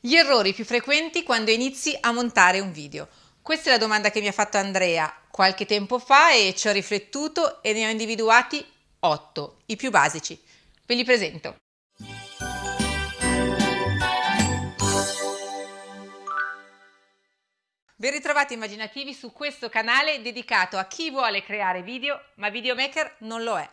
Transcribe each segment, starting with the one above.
Gli errori più frequenti quando inizi a montare un video. Questa è la domanda che mi ha fatto Andrea qualche tempo fa e ci ho riflettuto e ne ho individuati 8, i più basici. Ve li presento. Ben ritrovati immaginativi su questo canale dedicato a chi vuole creare video ma videomaker non lo è.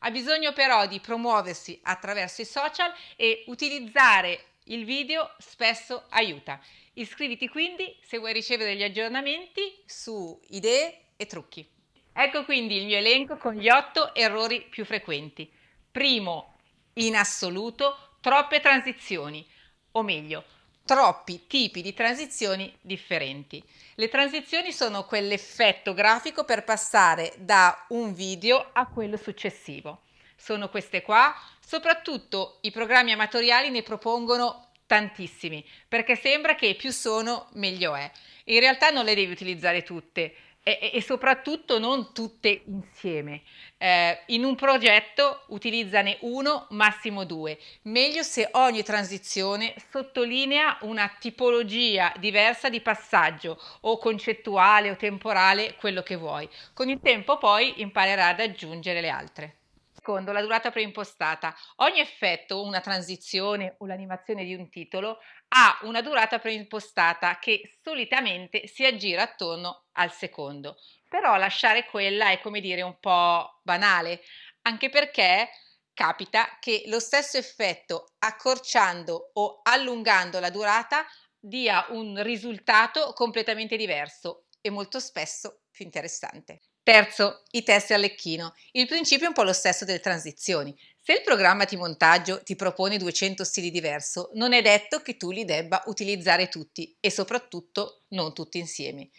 Ha bisogno però di promuoversi attraverso i social e utilizzare il video spesso aiuta. Iscriviti quindi se vuoi ricevere degli aggiornamenti su idee e trucchi. Ecco quindi il mio elenco con gli 8 errori più frequenti. Primo, in assoluto, troppe transizioni, o meglio, troppi tipi di transizioni differenti. Le transizioni sono quell'effetto grafico per passare da un video a quello successivo. Sono queste qua, soprattutto i programmi amatoriali ne propongono tantissimi, perché sembra che più sono meglio è. In realtà non le devi utilizzare tutte, e, e, soprattutto non tutte insieme. Eh, in un progetto utilizzane uno, massimo due. Meglio se ogni transizione sottolinea una tipologia diversa di passaggio o concettuale o temporale, quello che vuoi. Con il tempo poi imparerai ad aggiungere le altre. Secondo, la durata preimpostata. Ogni effetto, una transizione o l'animazione di un titolo ha una durata preimpostata che solitamente si aggira attorno al secondo. Però lasciare quella è come dire un po' banale, anche perché capita che lo stesso effetto accorciando o allungando la durata dia un risultato completamente diverso e molto spesso più interessante. Terzo, i test Arlecchino. Il principio è un po' lo stesso delle transizioni. Se il programma di montaggio ti propone 200 stili diversi, non è detto che tu li debba utilizzare tutti e soprattutto non tutti insieme.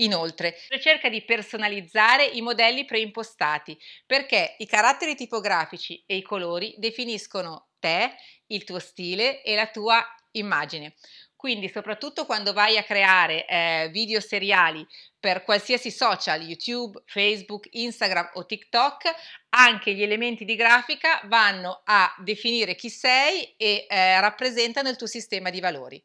Inoltre, cerca di personalizzare i modelli preimpostati perché i caratteri tipografici e i colori definiscono te, il tuo stile e la tua immagine. Quindi soprattutto quando vai a creare eh, video seriali per qualsiasi social, YouTube, Facebook, Instagram o TikTok, anche gli elementi di grafica vanno a definire chi sei e eh, rappresentano il tuo sistema di valori.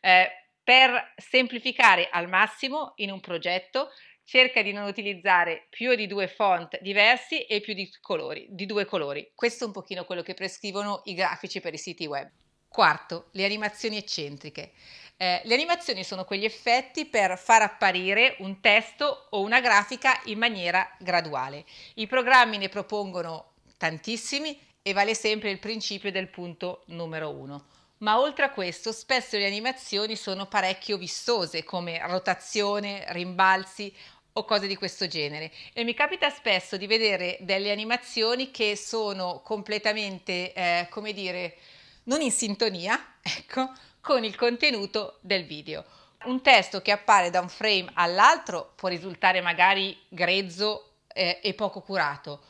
Eh, per semplificare al massimo in un progetto, cerca di non utilizzare più di due font diversi e più di, colori, di due colori. Questo è un pochino quello che prescrivono i grafici per i siti web. Quarto, le animazioni eccentriche. Eh, le animazioni sono quegli effetti per far apparire un testo o una grafica in maniera graduale. I programmi ne propongono tantissimi e vale sempre il principio del punto numero uno. Ma oltre a questo, spesso le animazioni sono parecchio vistose, come rotazione, rimbalzi o cose di questo genere. E mi capita spesso di vedere delle animazioni che sono completamente, eh, come dire, non in sintonia, ecco, con il contenuto del video. Un testo che appare da un frame all'altro può risultare magari grezzo eh, e poco curato,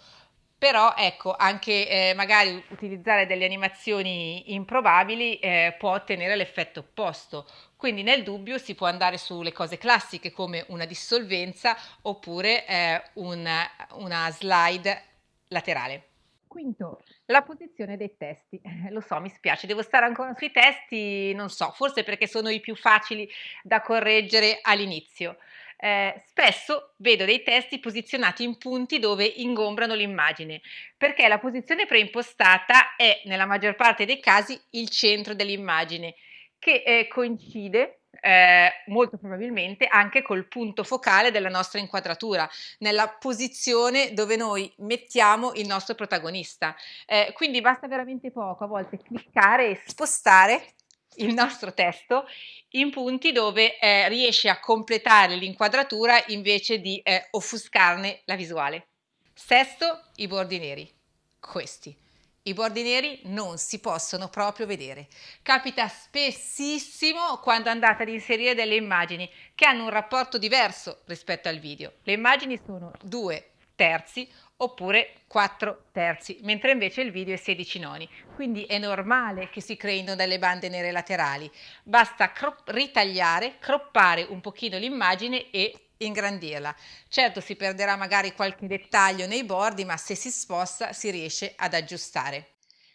però ecco anche eh, magari utilizzare delle animazioni improbabili eh, può ottenere l'effetto opposto. Quindi nel dubbio si può andare sulle cose classiche come una dissolvenza oppure eh, una, una slide laterale Quinto, la posizione dei testi. Lo so, mi spiace, devo stare ancora sui testi, non so, forse perché sono i più facili da correggere all'inizio. Eh, spesso vedo dei testi posizionati in punti dove ingombrano l'immagine, perché la posizione preimpostata è nella maggior parte dei casi il centro dell'immagine, che eh, coincide eh, molto probabilmente anche col punto focale della nostra inquadratura, nella posizione dove noi mettiamo il nostro protagonista. Eh, quindi basta veramente poco a volte cliccare e spostare il nostro testo in punti dove eh, riesce a completare l'inquadratura invece di eh, offuscarne la visuale. Sesto, i bordi neri. Questi i bordi neri non si possono proprio vedere. Capita spessissimo quando andate ad inserire delle immagini che hanno un rapporto diverso rispetto al video. Le immagini sono due terzi oppure 4 terzi, mentre invece il video è 16 noni. Quindi è normale che si creino delle bande nere laterali. Basta cro ritagliare, croppare un pochino l'immagine e ingrandirla. Certo si perderà magari qualche dettaglio nei bordi, ma se si sposta si riesce ad aggiustare.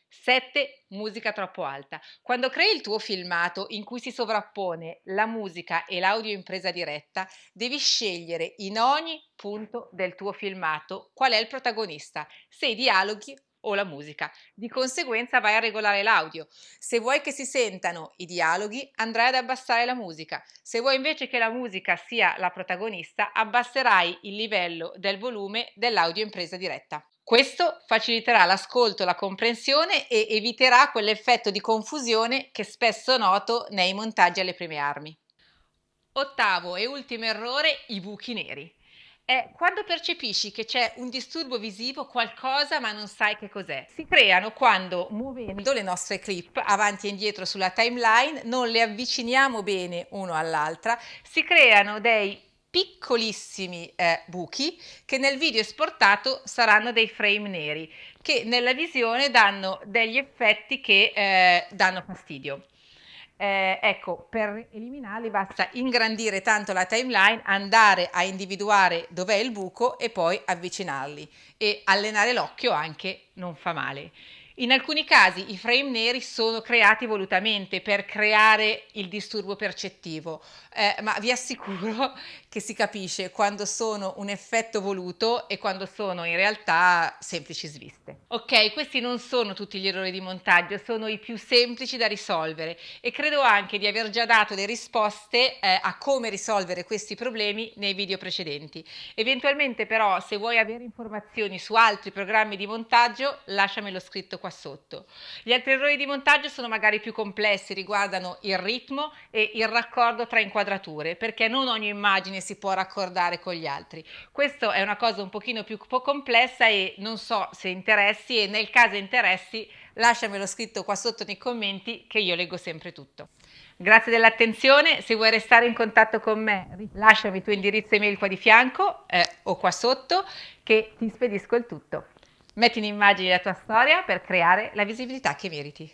7. Musica troppo alta. Quando crei il tuo filmato in cui si sovrappone la musica e l'audio in presa diretta, devi scegliere in ogni punto del tuo filmato qual è il protagonista, se i dialoghi o la musica. Di conseguenza vai a regolare l'audio. Se vuoi che si sentano i dialoghi, andrai ad abbassare la musica. Se vuoi invece che la musica sia la protagonista, abbasserai il livello del volume dell'audio in presa diretta. Questo faciliterà l'ascolto, la comprensione e eviterà quell'effetto di confusione che spesso noto nei montaggi alle prime armi. Ottavo e ultimo errore, i buchi neri è quando percepisci che c'è un disturbo visivo, qualcosa, ma non sai che cos'è. Si creano quando, muovendo le nostre clip avanti e indietro sulla timeline, non le avviciniamo bene uno all'altra, si creano dei piccolissimi eh, buchi che nel video esportato saranno dei frame neri che nella visione danno degli effetti che eh, danno fastidio. Eh, ecco, per eliminarli basta ingrandire tanto la timeline, andare a individuare dov'è il buco e poi avvicinarli e allenare l'occhio anche non fa male. In alcuni casi i frame neri sono creati volutamente per creare il disturbo percettivo, eh, ma vi assicuro che si capisce quando sono un effetto voluto e quando sono in realtà semplici sviste. Ok, questi non sono tutti gli errori di montaggio, sono i più semplici da risolvere e credo anche di aver già dato le risposte eh, a come risolvere questi problemi nei video precedenti. Eventualmente però se vuoi avere informazioni su altri programmi di montaggio lasciamelo scritto qua sotto. Gli altri errori di montaggio sono magari più complessi, riguardano il ritmo e il raccordo tra inquadrature, perché non ogni immagine si può raccordare con gli altri. Questo è una cosa un pochino più complessa e non so se interessi e nel caso interessi lasciamelo scritto qua sotto nei commenti che io leggo sempre tutto. Grazie dell'attenzione, se vuoi restare in contatto con me lasciami il tuo indirizzo email qua di fianco eh, o qua sotto che ti spedisco il tutto. Metti in immagine la tua storia per creare la visibilità che meriti.